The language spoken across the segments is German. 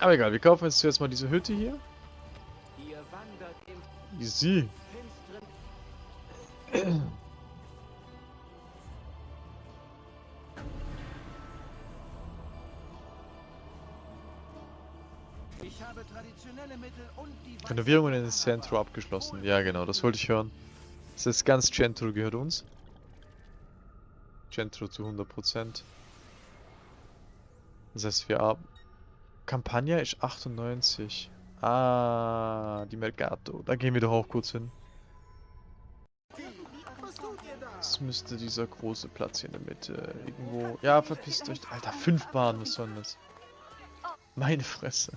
Aber egal, wir kaufen jetzt zuerst mal diese Hütte hier. Easy. Ich habe traditionelle Mittel und die Renovierungen in Centro abgeschlossen. Ja, genau, das wollte ich hören. Das ist ganz Centro gehört uns. Centro zu 100%. Das heißt, wir haben... Campagna ist 98. Ah, die Mercato. Da gehen wir doch auch kurz hin. Das müsste dieser große Platz hier in der Mitte irgendwo... Ja, verpisst euch. Alter, fünf Bahnen, was soll das? Meine Fresse.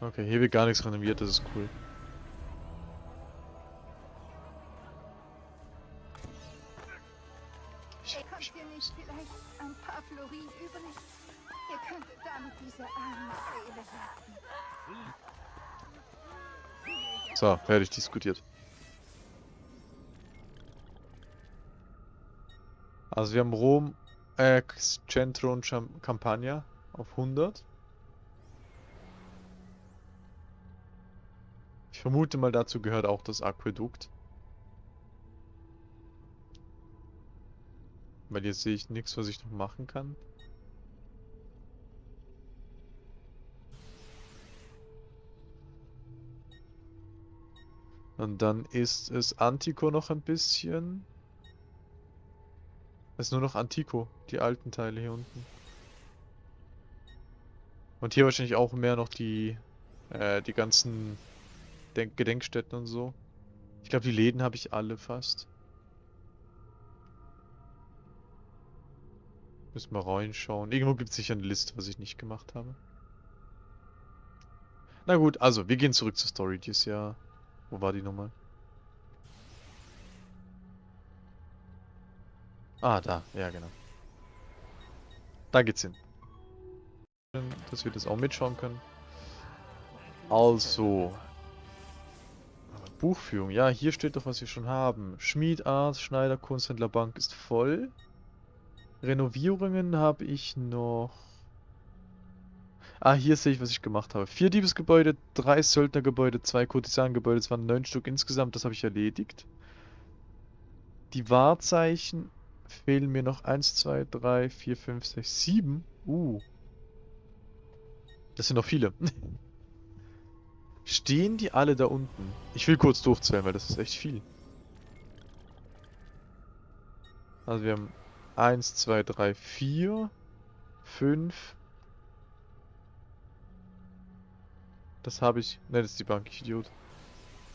Okay, hier wird gar nichts renoviert, das ist cool. So, fertig diskutiert. Also wir haben Rom, äh, Centro und Cham Campagna auf 100. Ich vermute mal, dazu gehört auch das Aquädukt. Weil jetzt sehe ich nichts, was ich noch machen kann. Und dann ist es Antico noch ein bisschen. Es ist nur noch Antico, die alten Teile hier unten. Und hier wahrscheinlich auch mehr noch die, äh, die ganzen Denk Gedenkstätten und so. Ich glaube, die Läden habe ich alle fast. Müssen wir reinschauen. Irgendwo gibt es sicher eine Liste, was ich nicht gemacht habe. Na gut, also, wir gehen zurück zur Story. Die ist ja... Wo war die nochmal? Ah, da. Ja, genau. Da geht's hin. Dass wir das auch mitschauen können. Also. Buchführung. Ja, hier steht doch, was wir schon haben. Schmied, Arzt, Schneider, Kunsthändler, Bank ist voll. Renovierungen habe ich noch... Ah, hier sehe ich, was ich gemacht habe. Vier Diebesgebäude, drei Söldnergebäude, zwei Kurtisanengebäude. Es waren neun Stück insgesamt. Das habe ich erledigt. Die Wahrzeichen fehlen mir noch. Eins, zwei, drei, vier, fünf, sechs, sieben. Uh. Das sind noch viele. Stehen die alle da unten? Ich will kurz durchzählen, weil das ist echt viel. Also wir haben 1, 2, 3, 4, 5. Das habe ich... Ne, das ist die Bank, ich Idiot.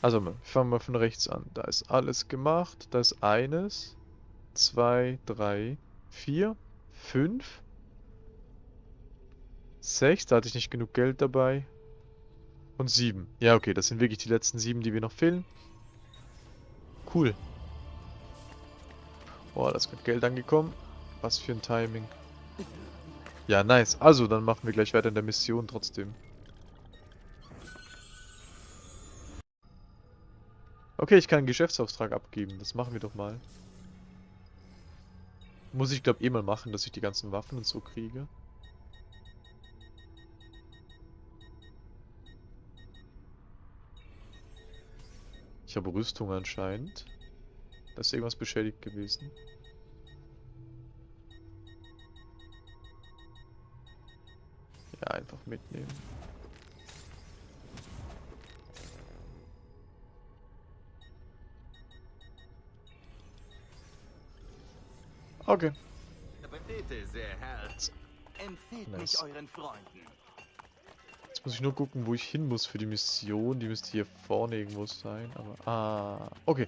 Also, wir fangen mal von rechts an. Da ist alles gemacht. Da ist eines, zwei, drei, vier, fünf, sechs. Da hatte ich nicht genug Geld dabei. Und sieben. Ja, okay, das sind wirklich die letzten sieben, die wir noch fehlen. Cool. Oh, da ist gerade Geld angekommen. Was für ein Timing. Ja, nice. Also, dann machen wir gleich weiter in der Mission trotzdem. Okay, ich kann einen Geschäftsauftrag abgeben. Das machen wir doch mal. Muss ich, glaube eh mal machen, dass ich die ganzen Waffen und so kriege. Ich habe Rüstung anscheinend. Da ist irgendwas beschädigt gewesen. Ja, einfach mitnehmen. Okay. Bitte sehr, Herr. Empfehlt Nice. mich euren Freunden. Jetzt muss ich nur gucken, wo ich hin muss für die Mission. Die müsste hier vorne irgendwo sein. Aber, ah, okay.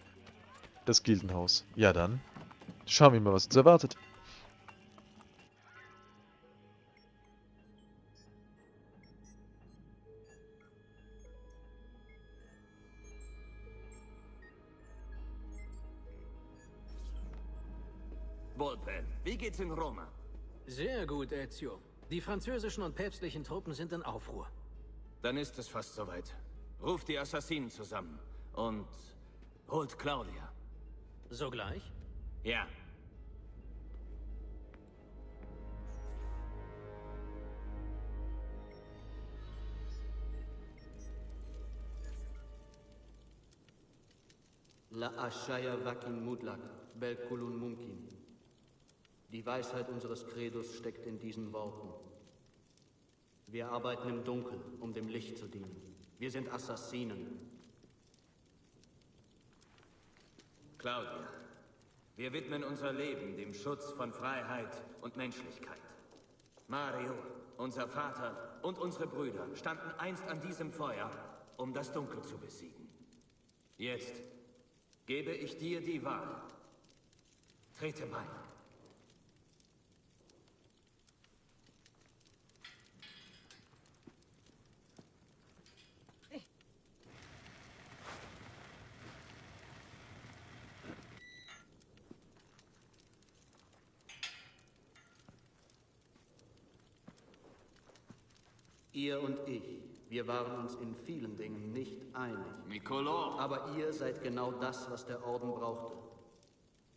Das Gildenhaus. Ja dann. Schauen wir mal, was uns erwartet. geht's in Roma. Sehr gut, Ezio. Die französischen und päpstlichen Truppen sind in Aufruhr. Dann ist es fast soweit. Ruft die Assassinen zusammen und holt Claudia. Sogleich? Ja. La ashaya vakin mudlak, belkulun mumkin. Die Weisheit unseres Credos steckt in diesen Worten. Wir arbeiten im Dunkeln, um dem Licht zu dienen. Wir sind Assassinen. Claudia, wir widmen unser Leben dem Schutz von Freiheit und Menschlichkeit. Mario, unser Vater und unsere Brüder standen einst an diesem Feuer, um das Dunkel zu besiegen. Jetzt gebe ich dir die Wahl. Trete bei. Ihr und ich, wir waren uns in vielen Dingen nicht einig. Nicolo! Aber ihr seid genau das, was der Orden brauchte.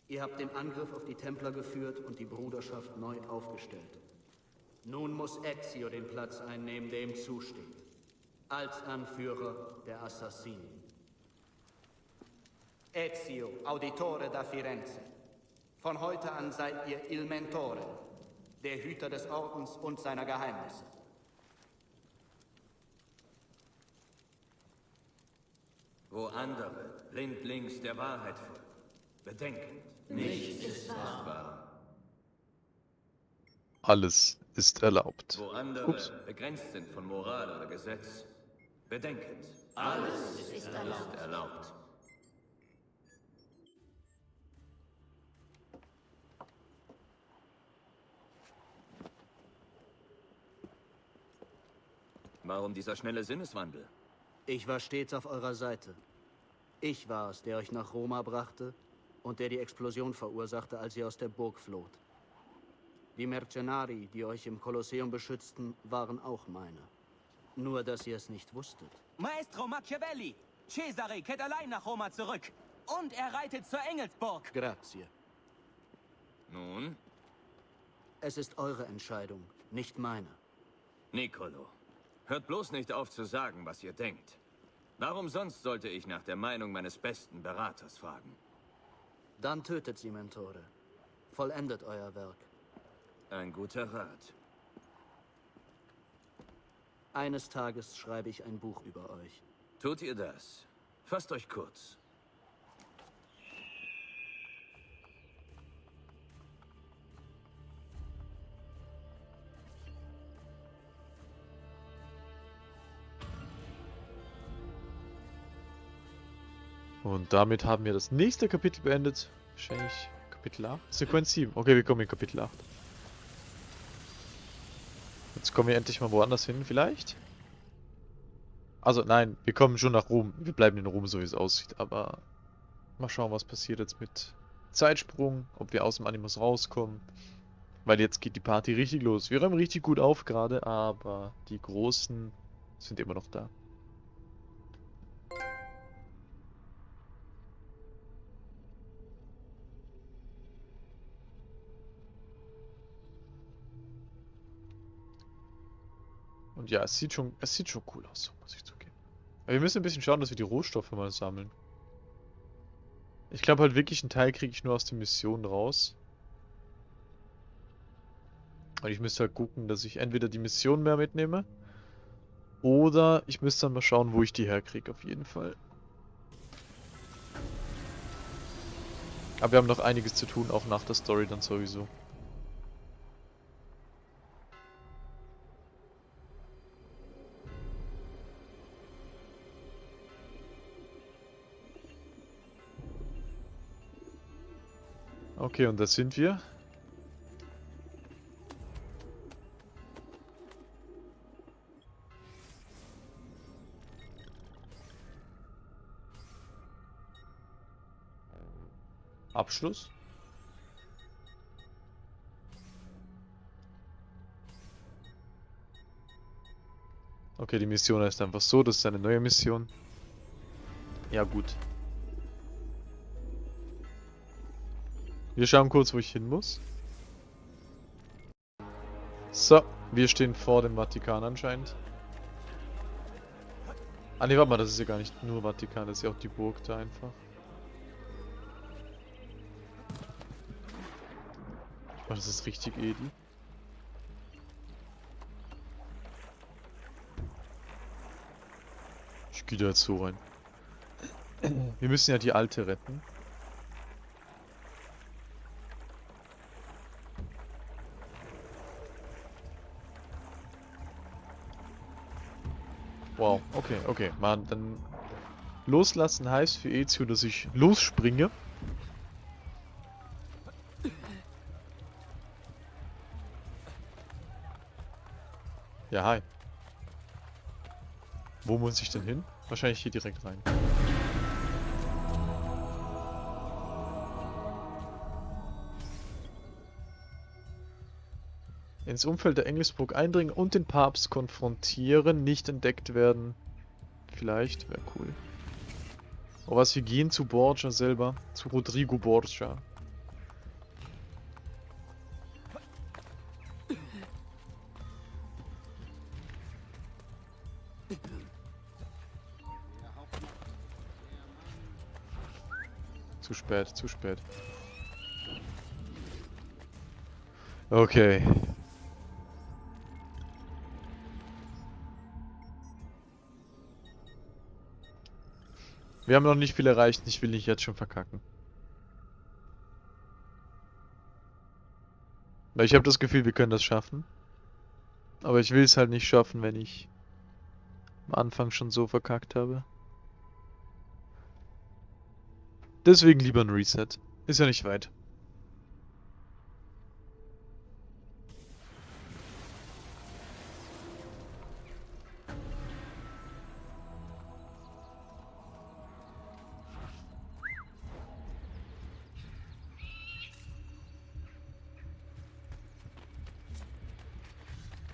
Ihr habt den Angriff auf die Templer geführt und die Bruderschaft neu aufgestellt. Nun muss Ezio den Platz einnehmen, der ihm zusteht. Als Anführer der Assassinen. Ezio, Auditore da Firenze. Von heute an seid ihr Il Mentore, der Hüter des Ordens und seiner Geheimnisse. Wo andere blindlings der Wahrheit folgen, bedenkend, nichts ist wahr. Alles ist erlaubt. Wo andere Ups. begrenzt sind von Moral oder Gesetz, bedenkend, alles ist erlaubt. Warum dieser schnelle Sinneswandel? Ich war stets auf eurer Seite. Ich war es, der euch nach Roma brachte und der die Explosion verursachte, als ihr aus der Burg floht. Die Mercenari, die euch im Kolosseum beschützten, waren auch meine. Nur, dass ihr es nicht wusstet. Maestro Machiavelli! Cesare kehrt allein nach Roma zurück. Und er reitet zur Engelsburg. Grazie. Nun, Es ist eure Entscheidung, nicht meine. Nicolo, hört bloß nicht auf zu sagen, was ihr denkt. Warum sonst sollte ich nach der Meinung meines besten Beraters fragen? Dann tötet sie, Mentore. Vollendet euer Werk. Ein guter Rat. Eines Tages schreibe ich ein Buch über euch. Tut ihr das? Fasst euch kurz. Und damit haben wir das nächste Kapitel beendet. Wahrscheinlich Kapitel 8. Sequenz 7. Okay, wir kommen in Kapitel 8. Jetzt kommen wir endlich mal woanders hin, vielleicht? Also nein, wir kommen schon nach Rom. Wir bleiben in Rom, so wie es aussieht. Aber mal schauen, was passiert jetzt mit Zeitsprung. Ob wir aus dem Animus rauskommen. Weil jetzt geht die Party richtig los. Wir räumen richtig gut auf gerade, aber die Großen sind immer noch da. Ja, es sieht schon, es sieht schon cool aus, muss ich zugeben. Aber wir müssen ein bisschen schauen, dass wir die Rohstoffe mal sammeln. Ich glaube halt wirklich, einen Teil kriege ich nur aus den Missionen raus. Und ich müsste halt gucken, dass ich entweder die Mission mehr mitnehme. Oder ich müsste dann mal schauen, wo ich die herkriege, auf jeden Fall. Aber wir haben noch einiges zu tun, auch nach der Story dann sowieso. Okay, und da sind wir. Abschluss. Okay, die Mission ist einfach so, das ist eine neue Mission. Ja gut. Wir schauen kurz, wo ich hin muss. So, wir stehen vor dem Vatikan anscheinend. Ah ne, warte mal, das ist ja gar nicht nur Vatikan, das ist ja auch die Burg da einfach. Oh, das ist richtig edel. Ich gehe da jetzt so rein. Wir müssen ja die alte retten. Wow, okay, okay. Man, dann loslassen heißt für Ezio, dass ich losspringe. Ja, hi. Wo muss ich denn hin? Wahrscheinlich hier direkt rein. Ins Umfeld der Engelsburg eindringen und den Papst konfrontieren, nicht entdeckt werden. Vielleicht, wäre cool. Oh was, wir gehen zu Borgia selber. Zu Rodrigo Borgia. Zu spät, zu spät. Okay. Wir haben noch nicht viel erreicht, ich will nicht jetzt schon verkacken. Weil ich habe das Gefühl, wir können das schaffen. Aber ich will es halt nicht schaffen, wenn ich am Anfang schon so verkackt habe. Deswegen lieber ein Reset. Ist ja nicht weit.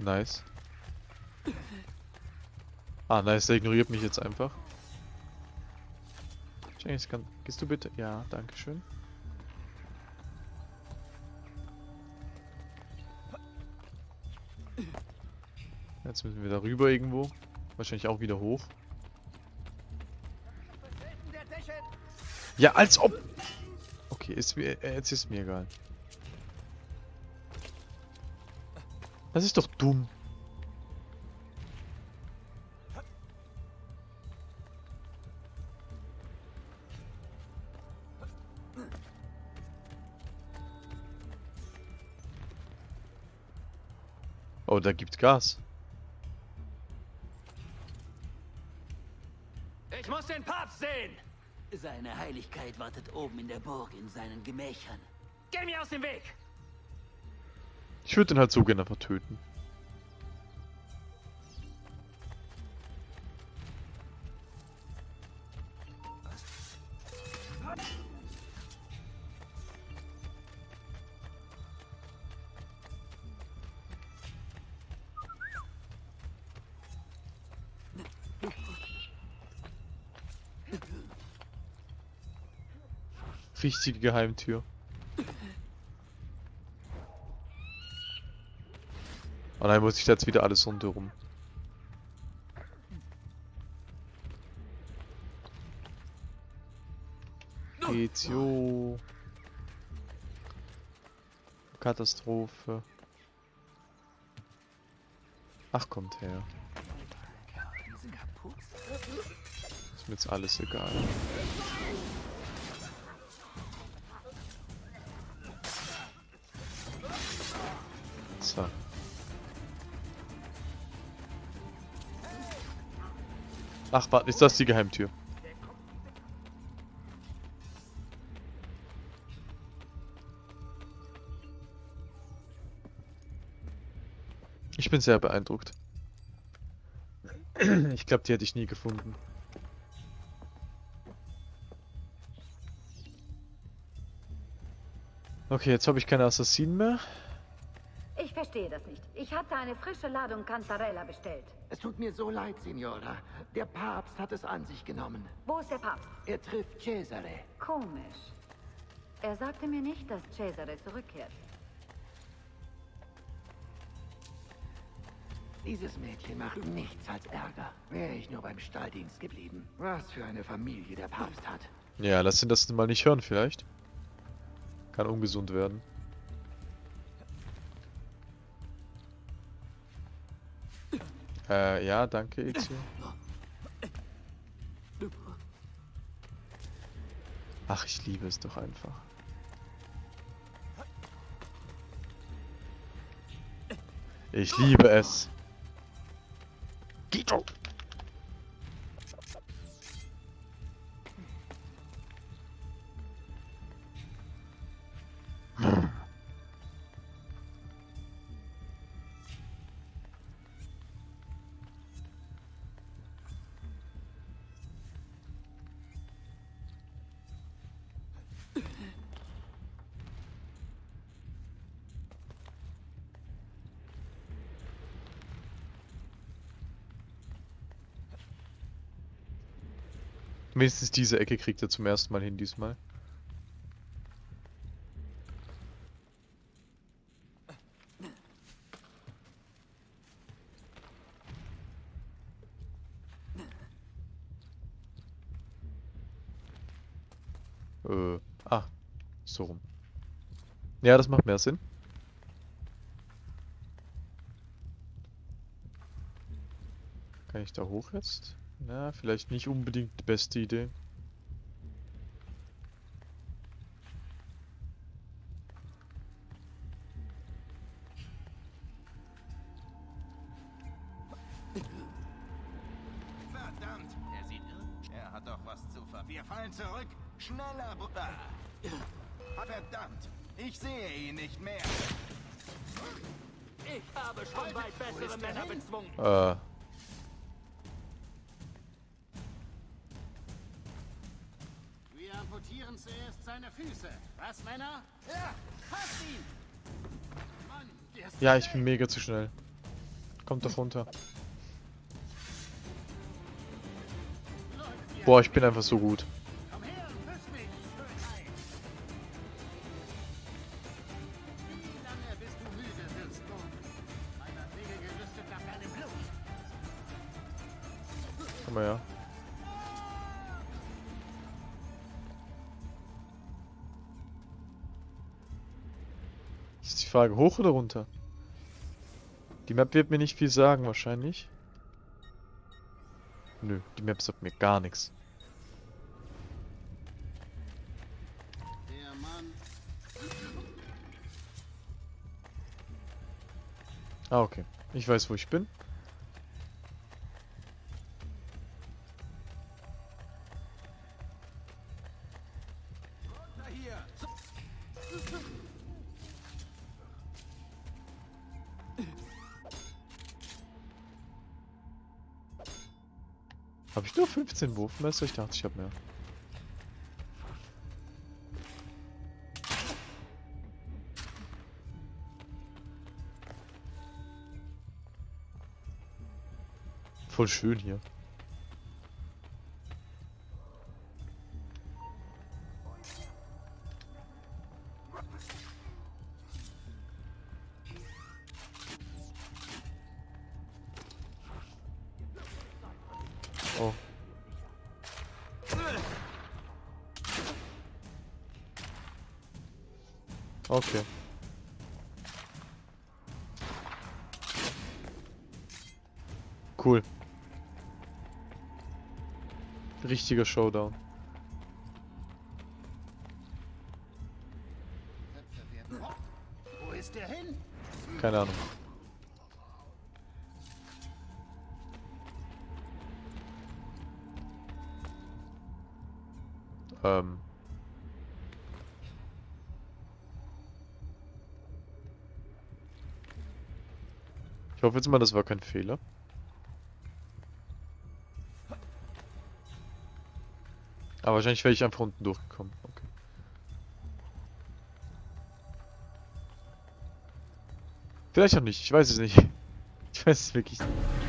Nice. Ah, nice, der ignoriert mich jetzt einfach. James, kann, gehst du bitte? Ja, danke schön. Jetzt müssen wir da rüber irgendwo. Wahrscheinlich auch wieder hoch. Ja, als ob... Okay, ist mir, äh, jetzt ist mir egal. Das ist doch dumm. Oh, da gibt Gas. Ich muss den Papst sehen! Seine Heiligkeit wartet oben in der Burg in seinen Gemächern. Geh mir aus dem Weg! Ich würde den halt so gerne vertöten. Richtige Geheimtür. Oh nein, muss ich jetzt wieder alles rundherum. Ezio. Katastrophe. Ach, kommt her. Ist mir jetzt alles egal. Ach, warte, ist das die Geheimtür? Ich bin sehr beeindruckt. Ich glaube, die hätte ich nie gefunden. Okay, jetzt habe ich keine Assassinen mehr. Ich verstehe das nicht. Ich hatte eine frische Ladung Cantarella bestellt. Es tut mir so leid, Signora. Der Papst hat es an sich genommen. Wo ist der Papst? Er trifft Cesare. Komisch. Er sagte mir nicht, dass Cesare zurückkehrt. Dieses Mädchen macht nichts als Ärger. Wäre ich nur beim Stalldienst geblieben. Was für eine Familie der Papst hat. Ja, lass ihn das mal nicht hören vielleicht. Kann ungesund werden. Äh, ja, danke, Ezio. Ach, ich liebe es doch einfach. Ich liebe es. Gito. Wenigstens diese Ecke kriegt er zum ersten Mal hin diesmal. Äh, ah, so rum. Ja, das macht mehr Sinn. Kann ich da hoch jetzt? Na, vielleicht nicht unbedingt die beste Idee. Wir amputieren zuerst seine Füße. Was, Männer? Ja, hast ihn! Mann, ja, ich bin mega zu schnell. Kommt doch runter. Boah, ich bin einfach so gut. Frage, hoch oder runter? Die Map wird mir nicht viel sagen, wahrscheinlich. Nö, die Map sagt mir gar nichts. Ah, okay. Ich weiß, wo ich bin. 14 Wurfmesser? Ich dachte, ich habe mehr. Voll schön hier. Richtiger Showdown. Wo ist der hin? Keine Ahnung. Ähm. Ich hoffe jetzt mal, das war kein Fehler. Wahrscheinlich wäre ich einfach unten durchgekommen. Okay. Vielleicht auch nicht, ich weiß es nicht. Ich weiß es wirklich nicht.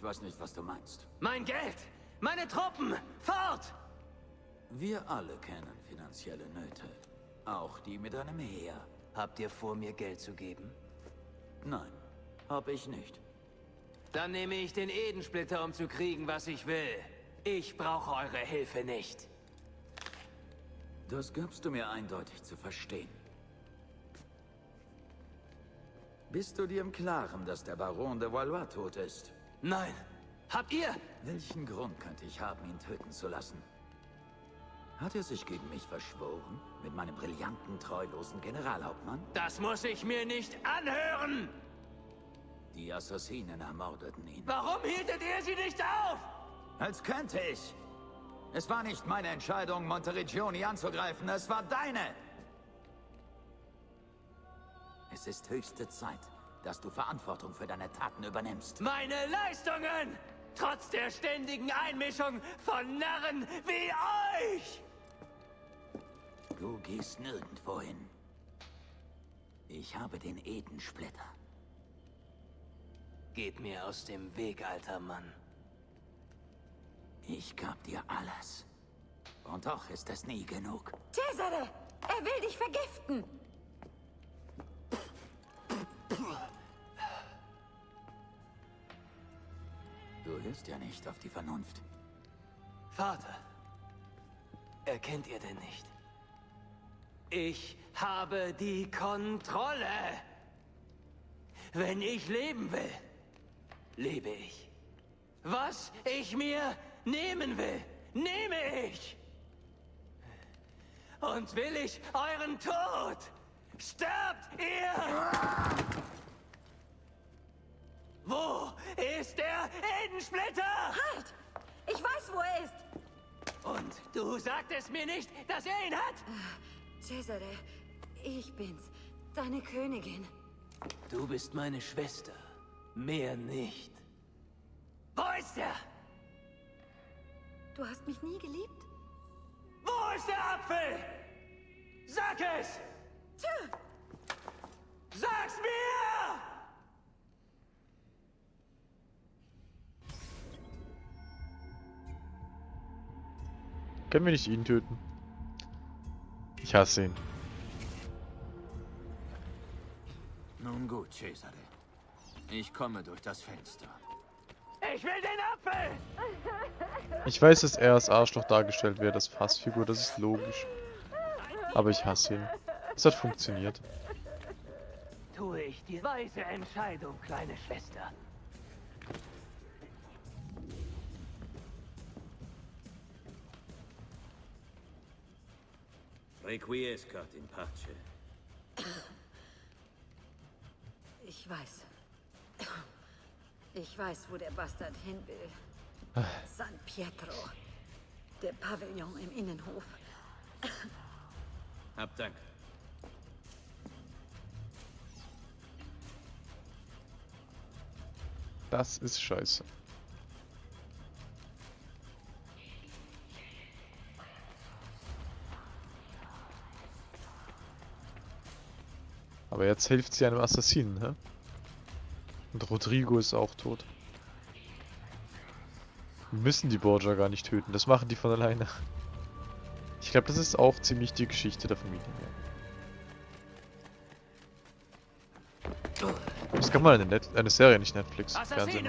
Ich weiß nicht, was du meinst. Mein Geld! Meine Truppen! Fort! Wir alle kennen finanzielle Nöte. Auch die mit einem Heer. Habt ihr vor, mir Geld zu geben? Nein, hab ich nicht. Dann nehme ich den Edensplitter, um zu kriegen, was ich will. Ich brauche eure Hilfe nicht. Das gabst du mir eindeutig zu verstehen. Bist du dir im Klaren, dass der Baron de Valois tot ist? Nein. Habt ihr? Welchen Grund könnte ich haben, ihn töten zu lassen? Hat er sich gegen mich verschworen? Mit meinem brillanten, treulosen Generalhauptmann? Das muss ich mir nicht anhören! Die Assassinen ermordeten ihn. Warum hieltet ihr sie nicht auf? Als könnte ich. Es war nicht meine Entscheidung, Monteregioni anzugreifen, es war deine! Es ist höchste Zeit, dass du Verantwortung für deine Taten übernimmst. Meine Leistungen! Trotz der ständigen Einmischung von Narren wie euch! Du gehst nirgendwo hin. Ich habe den Edensplitter. Geht mir aus dem Weg, alter Mann. Ich gab dir alles. Und doch ist es nie genug. Cesare! Er will dich vergiften! Hörst ja nicht auf die Vernunft. Vater, erkennt ihr denn nicht? Ich habe die Kontrolle. Wenn ich leben will, lebe ich. Was ich mir nehmen will, nehme ich. Und will ich euren Tod, sterbt ihr! Wo ist der Edensplitter? Halt! Ich weiß, wo er ist! Und du sagtest mir nicht, dass er ihn hat? Cesare, ich bin's, deine Königin. Du bist meine Schwester. Mehr nicht. Wo ist er? Du hast mich nie geliebt? Wo ist der Apfel? Sag es! Tja! Sag's mir! Können wir nicht ihn töten? Ich hasse ihn. Nun gut, Cesare. Ich komme durch das Fenster. Ich will den Apfel! Ich weiß, dass er als Arschloch dargestellt wird, als Fassfigur, das ist logisch. Aber ich hasse ihn. Es hat funktioniert. Tue ich die weise Entscheidung, kleine Schwester. Requiescat in pace. Ich weiß. Ich weiß, wo der Bastard hin will. San Pietro. Der Pavillon im Innenhof. Hab Dank. Das ist scheiße. Aber jetzt hilft sie einem Assassinen, hä? Und Rodrigo ist auch tot. Wir müssen die Borgia gar nicht töten, das machen die von alleine. Ich glaube, das ist auch ziemlich die Geschichte der Familie. Das kann mal eine, Net eine Serie, nicht Netflix. Fernsehen.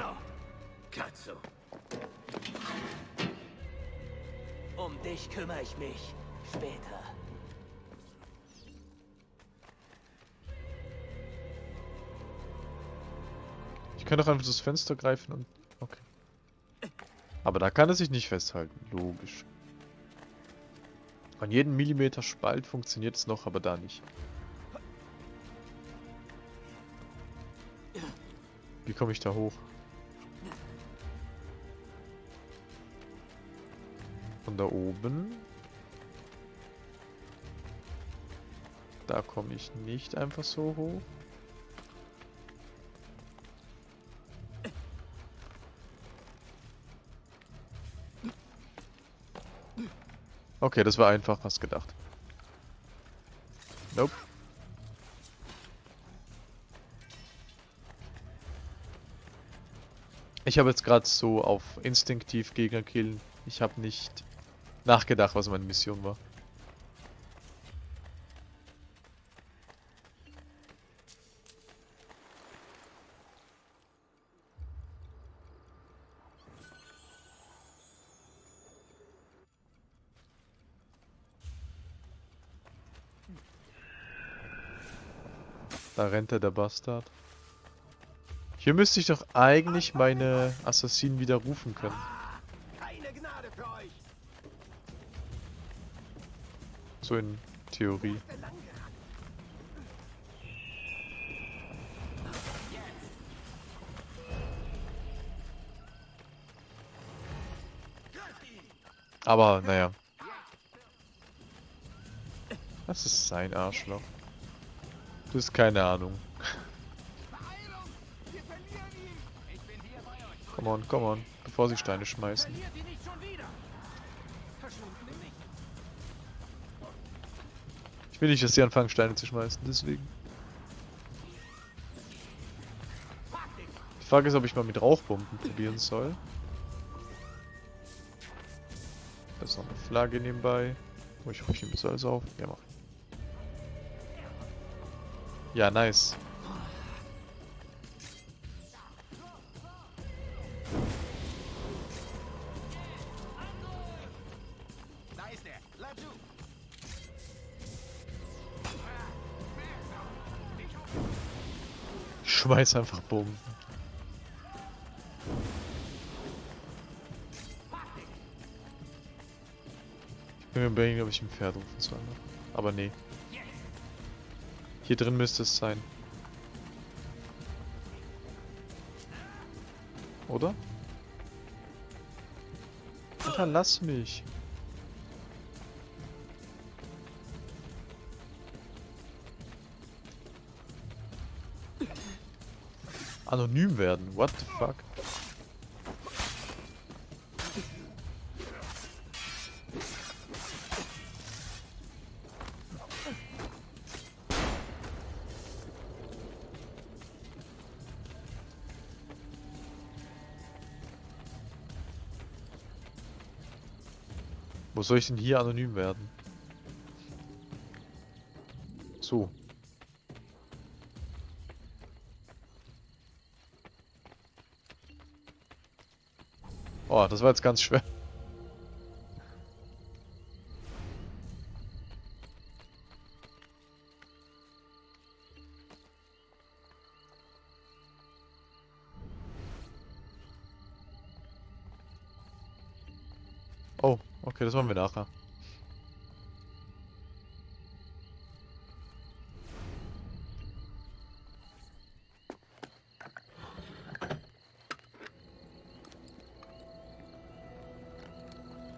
Um dich kümmere ich mich später. Kann doch einfach das Fenster greifen und... Okay. Aber da kann er sich nicht festhalten. Logisch. An jedem Millimeter Spalt funktioniert es noch, aber da nicht. Wie komme ich da hoch? Von da oben. Da komme ich nicht einfach so hoch. Okay, das war einfacher als gedacht. Nope. Ich habe jetzt gerade so auf instinktiv Gegner killen. Ich habe nicht nachgedacht, was meine Mission war. Da rennt er, der Bastard. Hier müsste ich doch eigentlich meine Assassinen wieder rufen können. So in Theorie. Aber, naja. Das ist sein Arschloch. Du hast keine Ahnung. Come on, come on. Bevor sie Steine schmeißen. Ich will nicht, dass sie anfangen Steine zu schmeißen, deswegen. Die Frage ist, ob ich mal mit Rauchbomben probieren soll. Da ist noch eine Flagge nebenbei. Oh, ich ich nehme das alles auf. Ja, mach ich. Ja, nice. Ich schmeiß einfach Bomben. Ich bin mir überlegen, ob ich ein Pferd rufen soll. ne? Aber nee. Hier drin müsste es sein. Oder? Alter, lass mich. Anonym werden, what the fuck? Wo soll ich denn hier anonym werden? So. Oh, das war jetzt ganz schwer. Das machen wir nachher.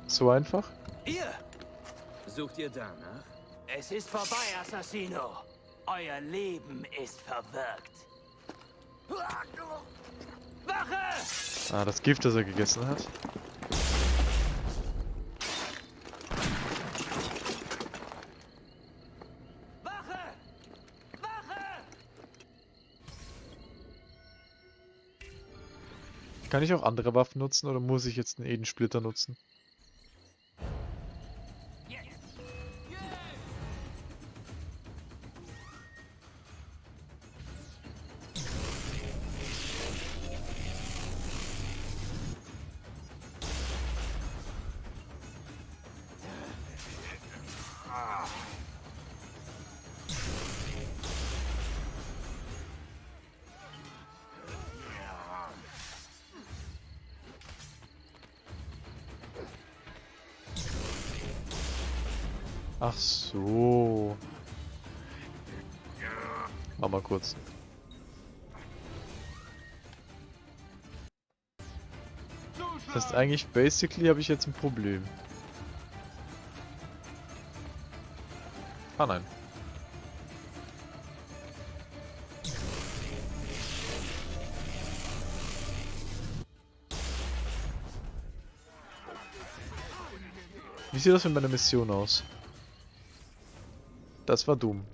So einfach? Ihr! Sucht ihr danach? Es ist vorbei, Assassino. Euer Leben ist verwirkt. Wache! Ah, das Gift, das er gegessen hat. Kann ich auch andere Waffen nutzen oder muss ich jetzt einen Edensplitter nutzen? Ach so. Mach mal kurz. Das heißt eigentlich, basically habe ich jetzt ein Problem. Ah nein. Wie sieht das mit meiner Mission aus? Das war dumm.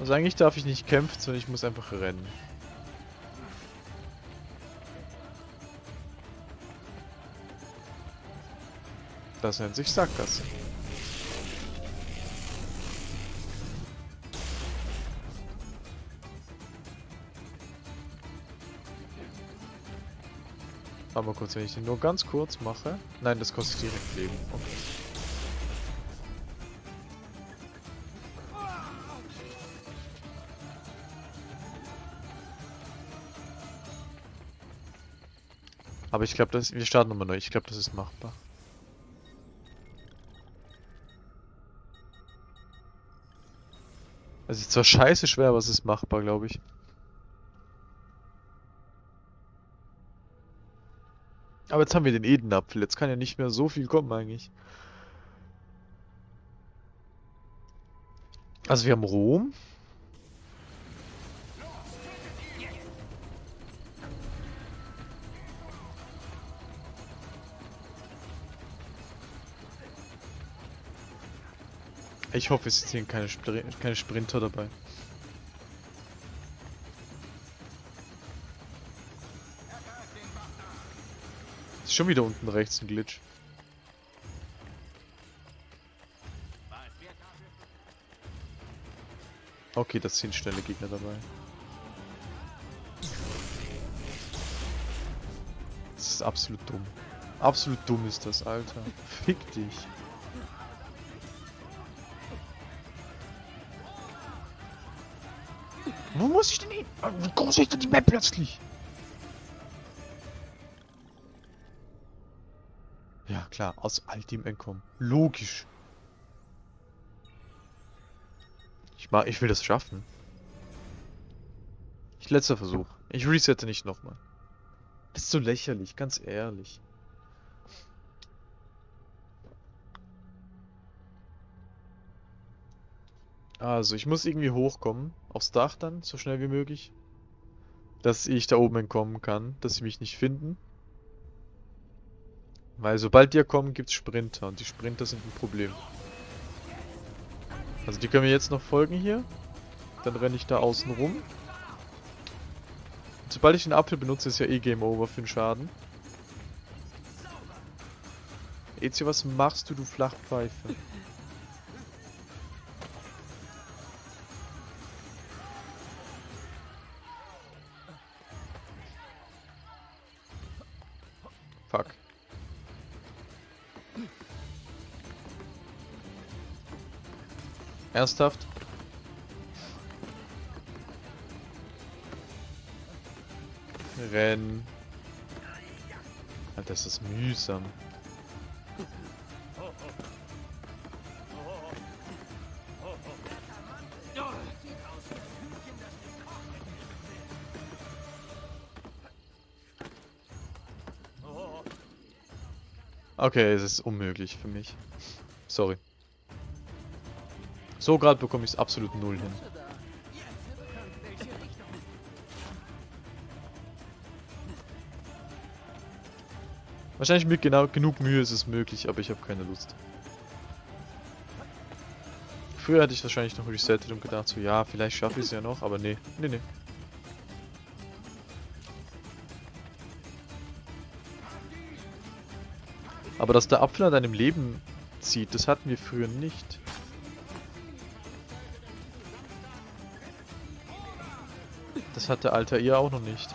Also eigentlich darf ich nicht kämpfen, sondern ich muss einfach rennen. Das nennt sich Sackgasse. Aber kurz, wenn ich den nur ganz kurz mache. Nein, das kostet direkt Leben. Okay. Aber ich glaube, wir starten nochmal neu. Ich glaube, das ist machbar. Es ist zwar scheiße schwer, aber es ist machbar, glaube ich. Aber jetzt haben wir den Edenapfel. Jetzt kann ja nicht mehr so viel kommen eigentlich. Also wir haben Rom. Ich hoffe, es sind keine, Spr keine Sprinter dabei. Schon wieder unten rechts ein Glitch. Okay, das sind schnelle Gegner dabei. Das ist absolut dumm. Absolut dumm ist das, Alter. Fick dich. Wo muss ich denn hin? Wie groß ist denn die Map plötzlich? Klar, aus Altim entkommen. Logisch. Ich, mag, ich will das schaffen. Ich, letzter Versuch. Ich resette nicht nochmal. Das ist so lächerlich, ganz ehrlich. Also, ich muss irgendwie hochkommen. Aufs Dach dann, so schnell wie möglich. Dass ich da oben entkommen kann, dass sie mich nicht finden. Weil sobald die kommen, gibt es Sprinter. Und die Sprinter sind ein Problem. Also die können mir jetzt noch folgen hier. Dann renne ich da außen rum. Und sobald ich den Apfel benutze, ist ja eh Game Over für den Schaden. Ezio, was machst du, du Flachpfeife? Fuck. Ernsthaft? Renn. Alter, das ist mühsam. Okay, es ist unmöglich für mich. So gerade bekomme ich es absolut null hin. Wahrscheinlich mit genau genug Mühe ist es möglich, aber ich habe keine Lust. Früher hätte ich wahrscheinlich noch resettet und gedacht so, ja, vielleicht schaffe ich es ja noch, aber nee, nee, nee. Aber dass der Apfel an deinem Leben zieht, das hatten wir früher nicht. Das hatte Alter ihr auch noch nicht.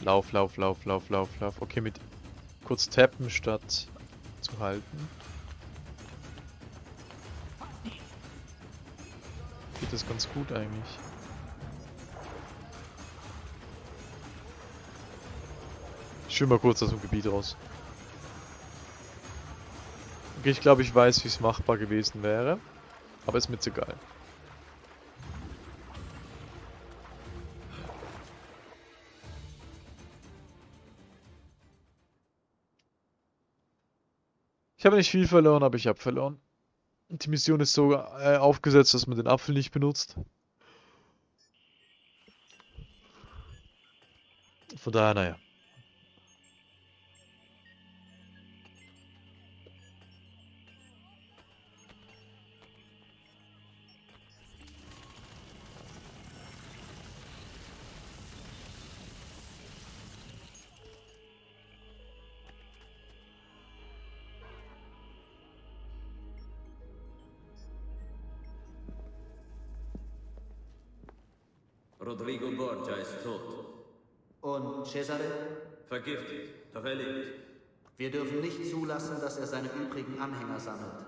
Lauf, lauf, lauf, lauf, lauf, lauf. Okay, mit kurz tappen statt zu halten. Geht das ganz gut eigentlich. Ich schwimme mal kurz aus dem Gebiet raus. Okay, ich glaube, ich weiß, wie es machbar gewesen wäre. Aber ist mir jetzt egal. Ich habe nicht viel verloren, aber ich habe verloren. Die Mission ist so äh, aufgesetzt, dass man den Apfel nicht benutzt. Von daher, naja. Rodrigo Borgia ist tot. Und Cesare? Vergiftet, doch er lebt. Wir dürfen nicht zulassen, dass er seine übrigen Anhänger sammelt.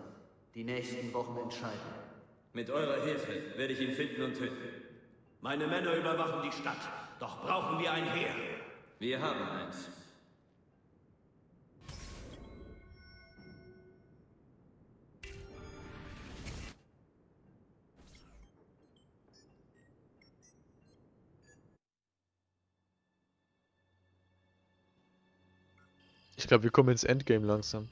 Die nächsten Wochen entscheiden. Mit eurer Hilfe werde ich ihn finden und töten. Meine Männer überwachen die Stadt. Doch brauchen wir ein Heer. Wir haben eins. Ich glaube, wir kommen ins Endgame langsam.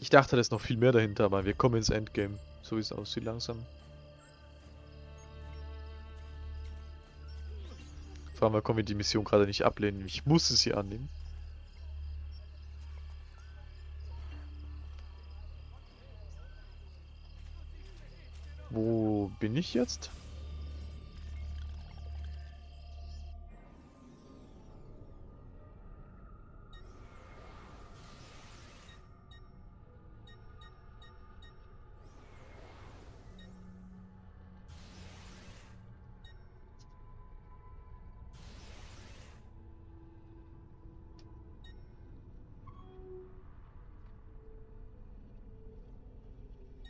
Ich dachte, da ist noch viel mehr dahinter, aber wir kommen ins Endgame. So wie es aussieht langsam. Vor allem, können wir die Mission gerade nicht ablehnen. Ich musste sie annehmen. Wo bin ich jetzt?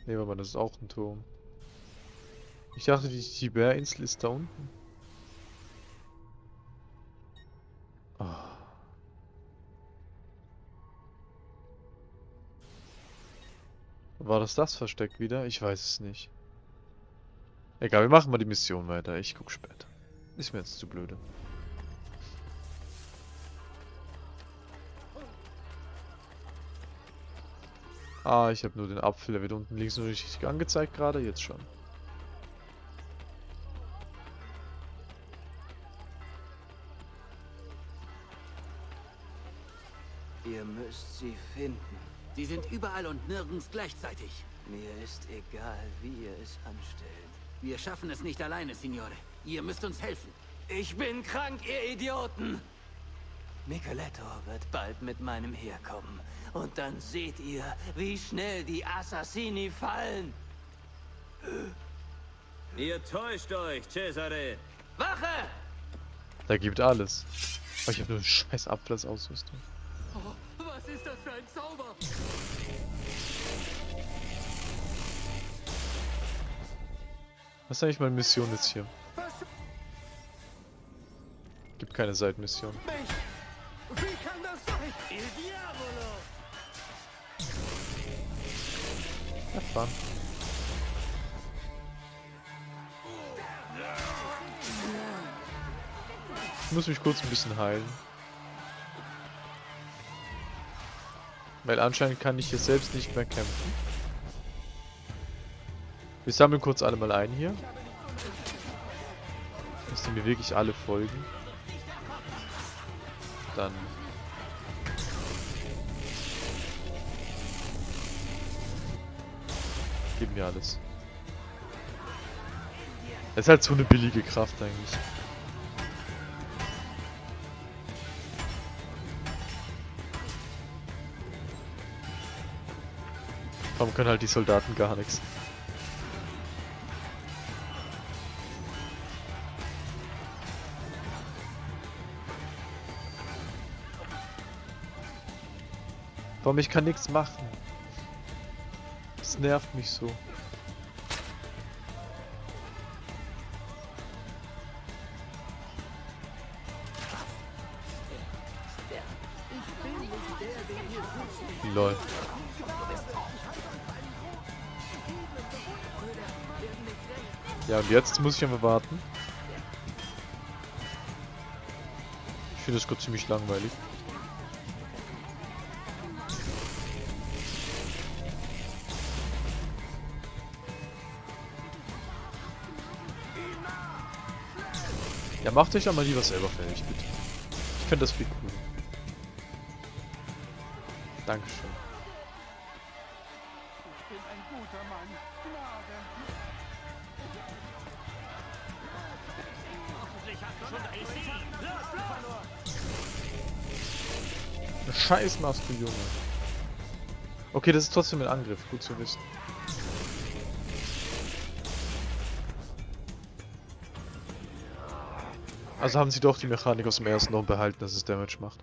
Ne, aber das ist auch ein Turm. Ich dachte, die Tiberinsel ist da unten. Ah. War das das Versteck wieder? Ich weiß es nicht. Egal, wir machen mal die Mission weiter. Ich guck später. Ist mir jetzt zu blöde. Ah, ich habe nur den Apfel, der wird unten links nur nicht richtig angezeigt gerade, jetzt schon. Ihr müsst sie finden. Sie sind überall und nirgends gleichzeitig. Mir ist egal, wie ihr es anstellt. Wir schaffen es nicht alleine, Signore. Ihr müsst uns helfen. Ich bin krank, ihr Idioten! Micheletto wird bald mit meinem Heer kommen. Und dann seht ihr, wie schnell die Assassini fallen. Ihr täuscht euch, Cesare. Wache! Da gibt alles. Oh, ich habe nur einen scheiß Apfel als Ausrüstung. Oh, was ist das für ein Zauber? Was ist eigentlich meine Mission jetzt hier? Gibt keine Seitenmission. Wie Abfahren. Ich muss mich kurz ein bisschen heilen. Weil anscheinend kann ich hier selbst nicht mehr kämpfen. Wir sammeln kurz alle mal ein hier. Dass die mir wirklich alle folgen. Dann Gib mir alles. Das ist halt so eine billige Kraft eigentlich. Warum können halt die Soldaten gar nichts? Warum ich kann nichts machen? Das nervt mich so. Lol. Ja, und jetzt muss ich einfach warten. Ich finde das gerade ziemlich langweilig. Macht euch mal lieber selber fertig, bitte. Ich finde das viel cooler. Dankeschön. Ich bin ein guter Mann. Scheiß machst du, Junge. Okay, das ist trotzdem ein Angriff. Gut zu wissen. Also haben sie doch die Mechanik aus dem ersten noch behalten, dass es Damage macht.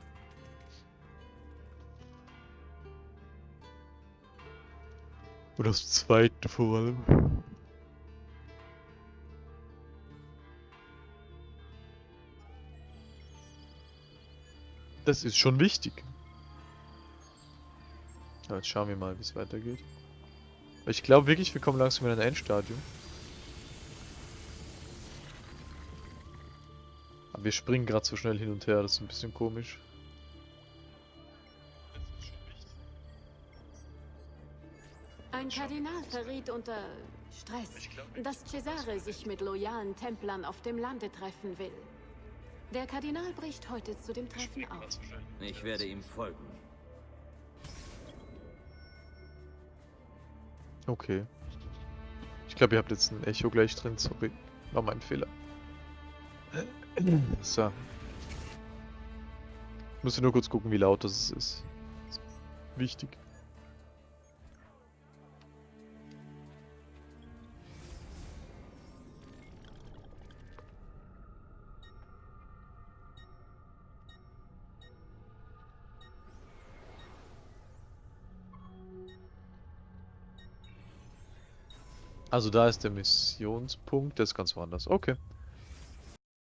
Und das zweite vor allem. Das ist schon wichtig. Aber jetzt schauen wir mal, wie es weitergeht. Ich glaube wirklich, wir kommen langsam in ein Endstadium. Wir springen gerade so schnell hin und her, das ist ein bisschen komisch. Ein Kardinal verriet unter Stress, dass Cesare sich mit loyalen Templern auf dem Lande treffen will. Der Kardinal bricht heute zu dem Treffen auf. Ich werde ihm folgen. Okay. Ich glaube, ihr habt jetzt ein Echo gleich drin, sorry. War mein Fehler. So. Ich muss nur kurz gucken, wie laut das ist. Wichtig. Also da ist der Missionspunkt, der ist ganz woanders. Okay.